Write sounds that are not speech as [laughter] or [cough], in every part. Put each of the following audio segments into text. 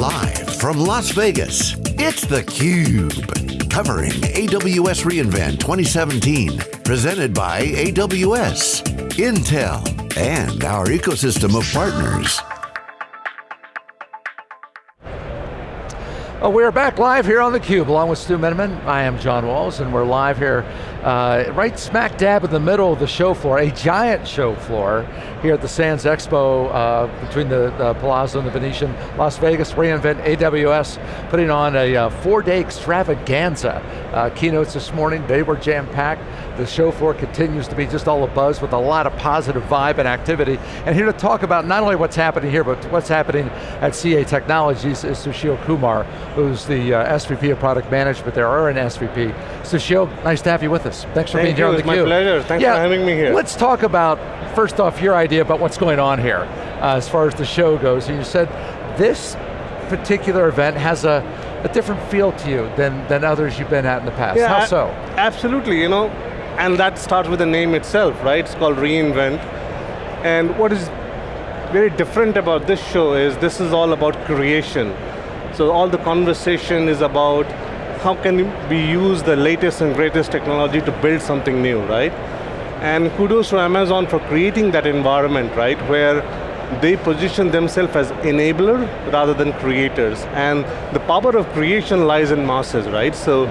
Live from Las Vegas, it's theCUBE. Covering AWS reInvent 2017. Presented by AWS, Intel, and our ecosystem of partners. Well, we're back live here on theCUBE along with Stu Miniman. I am John Walls and we're live here uh, right smack dab in the middle of the show floor, a giant show floor here at the Sands Expo uh, between the, the, Palazzo and the Venetian, Las Vegas, reInvent AWS, putting on a uh, four-day extravaganza. Uh, keynotes this morning, they were jam-packed. The show floor continues to be just all a buzz with a lot of positive vibe and activity. And here to talk about not only what's happening here, but what's happening at CA Technologies is Sushil Kumar, who's the uh, SVP of Product Management there, or an SVP. Sushil, nice to have you with us. Thanks for Thank being here on the It's my pleasure, thanks yeah, for having me here. Let's talk about, first off, your idea about what's going on here, uh, as far as the show goes. And you said this particular event has a, a different feel to you than, than others you've been at in the past. Yeah, How so? Absolutely, you know, and that starts with the name itself, right? It's called reInvent. And what is very different about this show is this is all about creation. So all the conversation is about how can we use the latest and greatest technology to build something new, right? And kudos to Amazon for creating that environment, right, where they position themselves as enabler rather than creators. And the power of creation lies in masses, right? So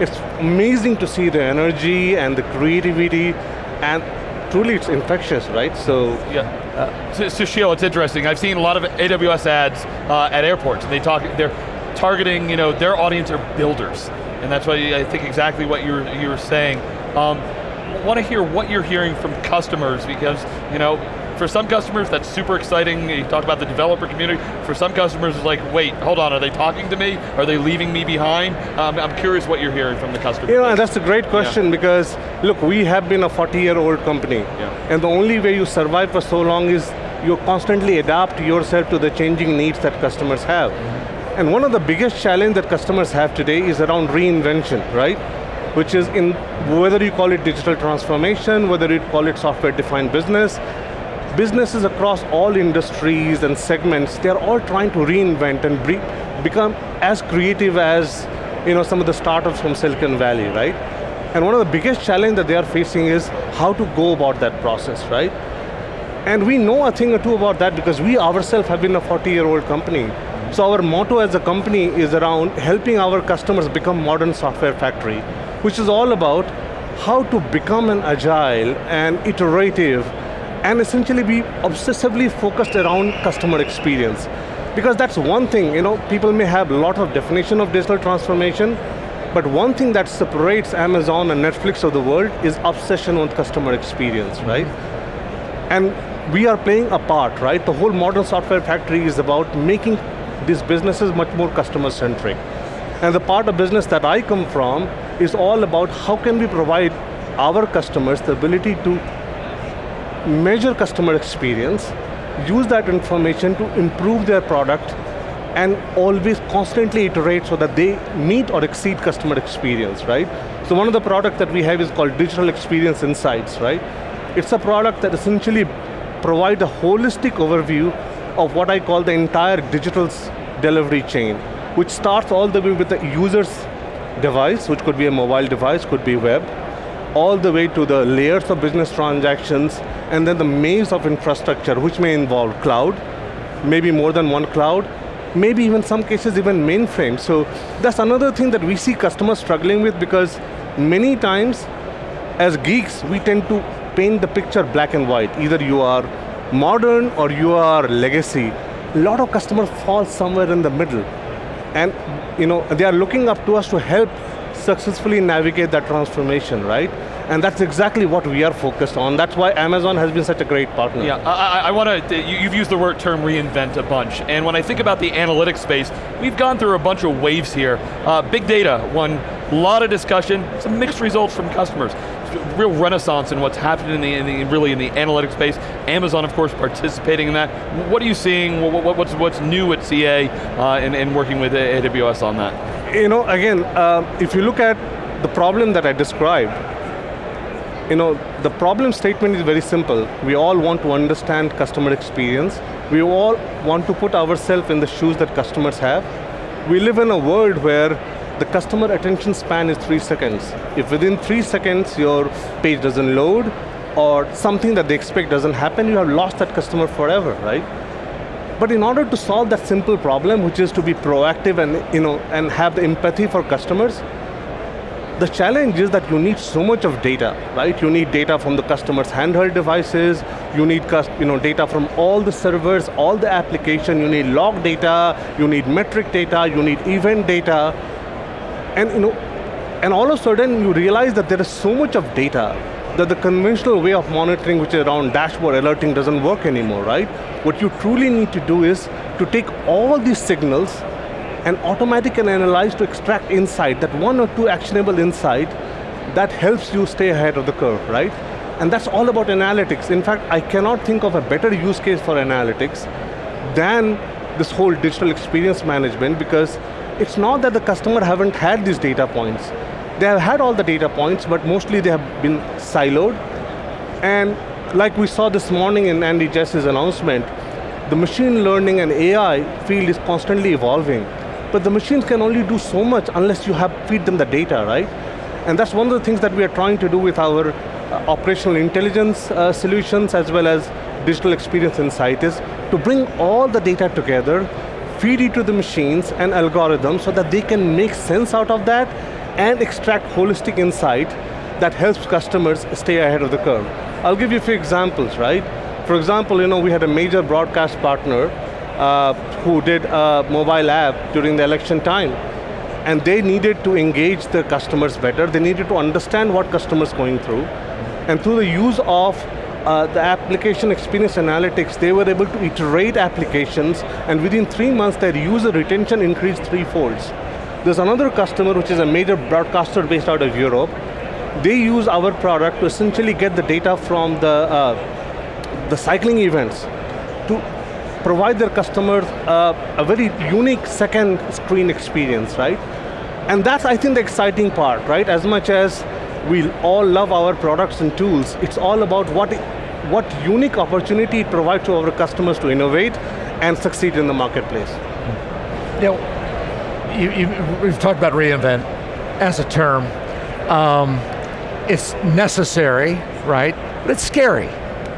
it's amazing to see the energy and the creativity and truly it's infectious, right? So yeah. Uh, Sushil, it's interesting. I've seen a lot of AWS ads uh, at airports, and they talk. They're targeting, you know, their audience are builders. And that's why I think exactly what you were, you were saying. Um, want to hear what you're hearing from customers because, you know, for some customers that's super exciting, you talk about the developer community, for some customers it's like, wait, hold on, are they talking to me? Are they leaving me behind? Um, I'm curious what you're hearing from the customer. Know, that's a great question yeah. because, look, we have been a 40 year old company. Yeah. And the only way you survive for so long is you constantly adapt yourself to the changing needs that customers have. Mm -hmm. And one of the biggest challenge that customers have today is around reinvention, right? Which is in, whether you call it digital transformation, whether you call it software-defined business, businesses across all industries and segments, they're all trying to reinvent and become as creative as you know, some of the startups from Silicon Valley, right? And one of the biggest challenge that they are facing is how to go about that process, right? And we know a thing or two about that because we ourselves have been a 40-year-old company. So our motto as a company is around helping our customers become modern software factory, which is all about how to become an agile and iterative and essentially be obsessively focused around customer experience. Because that's one thing, you know, people may have a lot of definition of digital transformation, but one thing that separates Amazon and Netflix of the world is obsession with customer experience, right? And we are playing a part, right? The whole modern software factory is about making this business is much more customer centric. And the part of business that I come from is all about how can we provide our customers the ability to measure customer experience, use that information to improve their product, and always constantly iterate so that they meet or exceed customer experience, right? So one of the products that we have is called Digital Experience Insights, right? It's a product that essentially provides a holistic overview of what I call the entire digital delivery chain, which starts all the way with the user's device, which could be a mobile device, could be web, all the way to the layers of business transactions, and then the maze of infrastructure, which may involve cloud, maybe more than one cloud, maybe even some cases even mainframe. So that's another thing that we see customers struggling with because many times, as geeks, we tend to paint the picture black and white. Either you are modern or you are legacy, a lot of customers fall somewhere in the middle. And you know, they are looking up to us to help successfully navigate that transformation, right? And that's exactly what we are focused on. That's why Amazon has been such a great partner. Yeah, I, I want to, you've used the word term reinvent a bunch, and when I think about the analytics space, we've gone through a bunch of waves here. Uh, big data, one, a lot of discussion, some mixed results from customers real renaissance in what's happening in the, in the, really in the analytics space. Amazon, of course, participating in that. What are you seeing? What, what's, what's new at CA uh, and, and working with AWS on that? You know, again, uh, if you look at the problem that I described, you know, the problem statement is very simple. We all want to understand customer experience. We all want to put ourselves in the shoes that customers have. We live in a world where the customer attention span is three seconds. If within three seconds your page doesn't load, or something that they expect doesn't happen, you have lost that customer forever, right? But in order to solve that simple problem, which is to be proactive and, you know, and have the empathy for customers, the challenge is that you need so much of data, right? You need data from the customer's handheld devices, you need you know, data from all the servers, all the application, you need log data, you need metric data, you need event data, and you know, and all of a sudden you realize that there is so much of data that the conventional way of monitoring, which is around dashboard alerting, doesn't work anymore, right? What you truly need to do is to take all these signals and automatic and analyze to extract insight, that one or two actionable insight that helps you stay ahead of the curve, right? And that's all about analytics. In fact, I cannot think of a better use case for analytics than this whole digital experience management because it's not that the customer haven't had these data points. They have had all the data points, but mostly they have been siloed. And like we saw this morning in Andy Jassy's announcement, the machine learning and AI field is constantly evolving. But the machines can only do so much unless you have feed them the data, right? And that's one of the things that we are trying to do with our uh, operational intelligence uh, solutions as well as digital experience insight is to bring all the data together, feed it to the machines and algorithms so that they can make sense out of that and extract holistic insight that helps customers stay ahead of the curve. I'll give you a few examples, right? For example, you know, we had a major broadcast partner uh, who did a mobile app during the election time. And they needed to engage the customers better. They needed to understand what customers going through. And through the use of uh, the application experience analytics, they were able to iterate applications, and within three months, their user retention increased three folds. There's another customer, which is a major broadcaster based out of Europe. They use our product to essentially get the data from the, uh, the cycling events to provide their customers uh, a very unique second screen experience, right? And that's, I think, the exciting part, right? As much as we all love our products and tools, it's all about what, what unique opportunity it provides to our customers to innovate and succeed in the marketplace. Know, you, you, we've talked about reInvent as a term. Um, it's necessary, right? But it's scary,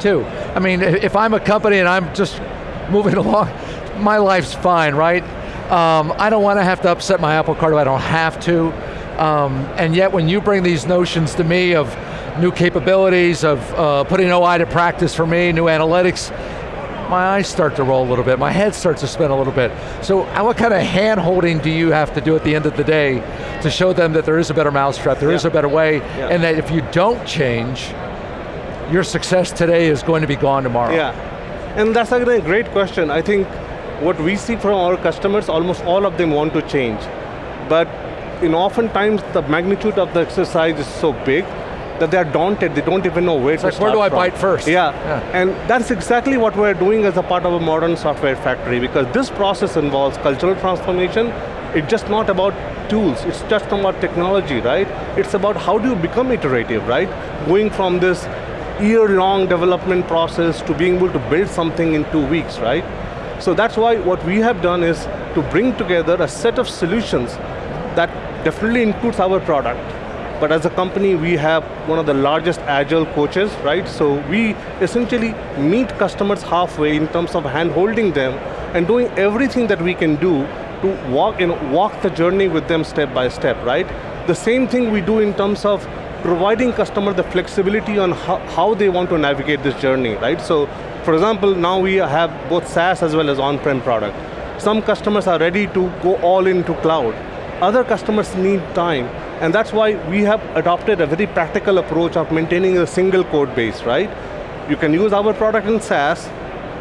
too. I mean, if I'm a company and I'm just moving [laughs] along, my life's fine, right? Um, I don't want to have to upset my apple cart if I don't have to. Um, and yet when you bring these notions to me of new capabilities, of uh, putting OI to practice for me, new analytics, my eyes start to roll a little bit, my head starts to spin a little bit. So uh, what kind of hand holding do you have to do at the end of the day to show them that there is a better mousetrap, there yeah. is a better way, yeah. and that if you don't change, your success today is going to be gone tomorrow. Yeah. And that's a great question. I think what we see from our customers, almost all of them want to change. But in oftentimes the magnitude of the exercise is so big that they're daunted, they don't even know where it's to like, where do I from. bite first? Yeah. yeah, and that's exactly what we're doing as a part of a modern software factory because this process involves cultural transformation. It's just not about tools, it's just about technology, right? It's about how do you become iterative, right? Going from this year-long development process to being able to build something in two weeks, right? So that's why what we have done is to bring together a set of solutions that definitely includes our product. But as a company, we have one of the largest agile coaches, right? So we essentially meet customers halfway in terms of hand-holding them and doing everything that we can do to walk, you know, walk the journey with them step by step, right? The same thing we do in terms of providing customer the flexibility on how, how they want to navigate this journey, right? So, for example, now we have both SaaS as well as on-prem product. Some customers are ready to go all into cloud. Other customers need time, and that's why we have adopted a very practical approach of maintaining a single code base, right? You can use our product in SaaS,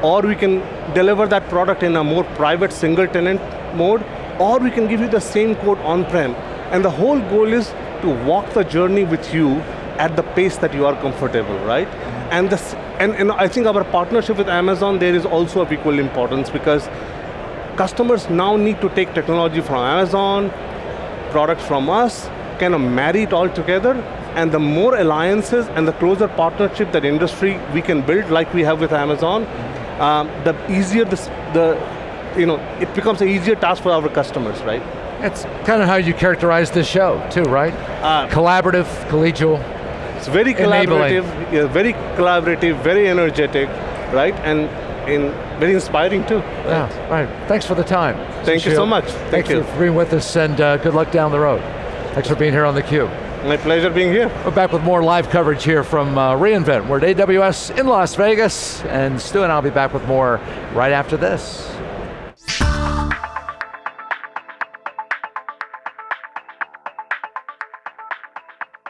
or we can deliver that product in a more private single tenant mode, or we can give you the same code on-prem. And the whole goal is to walk the journey with you at the pace that you are comfortable, right? And, this, and, and I think our partnership with Amazon there is also of equal importance because customers now need to take technology from Amazon, products from us, kind of marry it all together, And the more alliances and the closer partnership that industry we can build, like we have with Amazon, um, the easier this, the, you know, it becomes an easier task for our customers, right? That's kind of how you characterize this show, too, right? Uh, Collaborative, collegial. It's very collaborative, yeah, very collaborative, very energetic, right? And in, very inspiring too. Yeah, right. Thanks for the time. Thank you so much. Thank Thanks you. for being with us and uh, good luck down the road. Thanks for being here on theCUBE. My pleasure being here. We're back with more live coverage here from uh, reInvent. We're at AWS in Las Vegas, and Stu and I'll be back with more right after this.